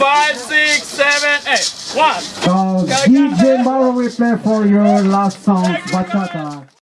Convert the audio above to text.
five, six, seven, eight. One. So, DJ Morrow we play for your last song, Bachata.